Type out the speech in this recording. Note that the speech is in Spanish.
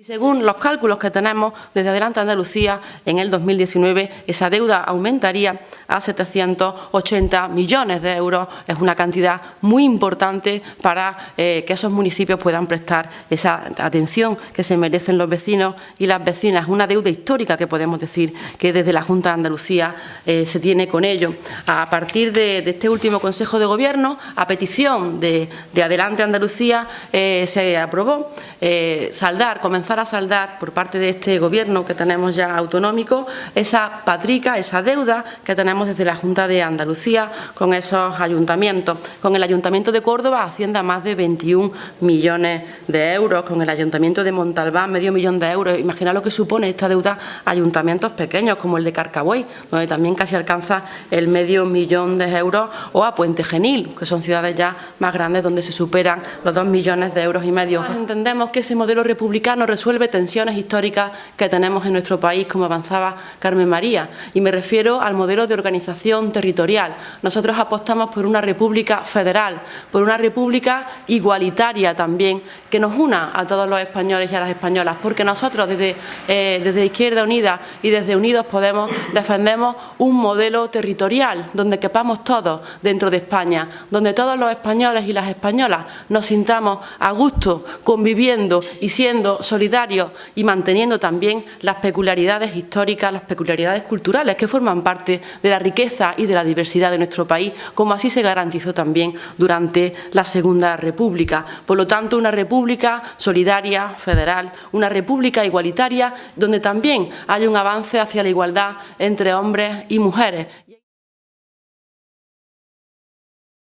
Y según los cálculos que tenemos desde Adelante Andalucía, en el 2019 esa deuda aumentaría a 780 millones de euros. Es una cantidad muy importante para eh, que esos municipios puedan prestar esa atención que se merecen los vecinos y las vecinas. Una deuda histórica que podemos decir que desde la Junta de Andalucía eh, se tiene con ello. A partir de, este último Consejo de Gobierno, a petición de, Adelante Andalucía, eh, se aprobó saldar, comenzar a saldar por parte de este Gobierno que tenemos ya autonómico esa patrica, esa deuda que tenemos desde la Junta de Andalucía con esos ayuntamientos. Con el Ayuntamiento de Córdoba asciende a más de 21 millones de euros, con el Ayuntamiento de Montalbán medio millón de euros. Imagina lo que supone esta deuda a ayuntamientos pequeños como el de Carcabuey, donde también casi alcanza el medio millón de euros, o a Puente Genil, que son ciudades ya más grandes donde se superan los dos millones de euros y medio. Entendemos que ese modelo republicano resuelve tensiones históricas que tenemos en nuestro país, como avanzaba Carmen María, y me refiero al modelo de organización territorial. Nosotros apostamos por una república federal, por una república igualitaria también, que nos una a todos los españoles y a las españolas, porque nosotros desde, eh, Izquierda Unida y desde Unidos Podemos defendemos un modelo territorial donde quepamos todos dentro de España, donde todos los españoles y las españolas nos sintamos a gusto conviviendo y siendo solidarios y manteniendo también las peculiaridades históricas, las peculiaridades culturales que forman parte de la riqueza y de la diversidad de nuestro país, como así se garantizó también durante la Segunda República. Por lo tanto, una república solidaria, federal, una república igualitaria, donde también hay un avance hacia la igualdad entre hombres y mujeres.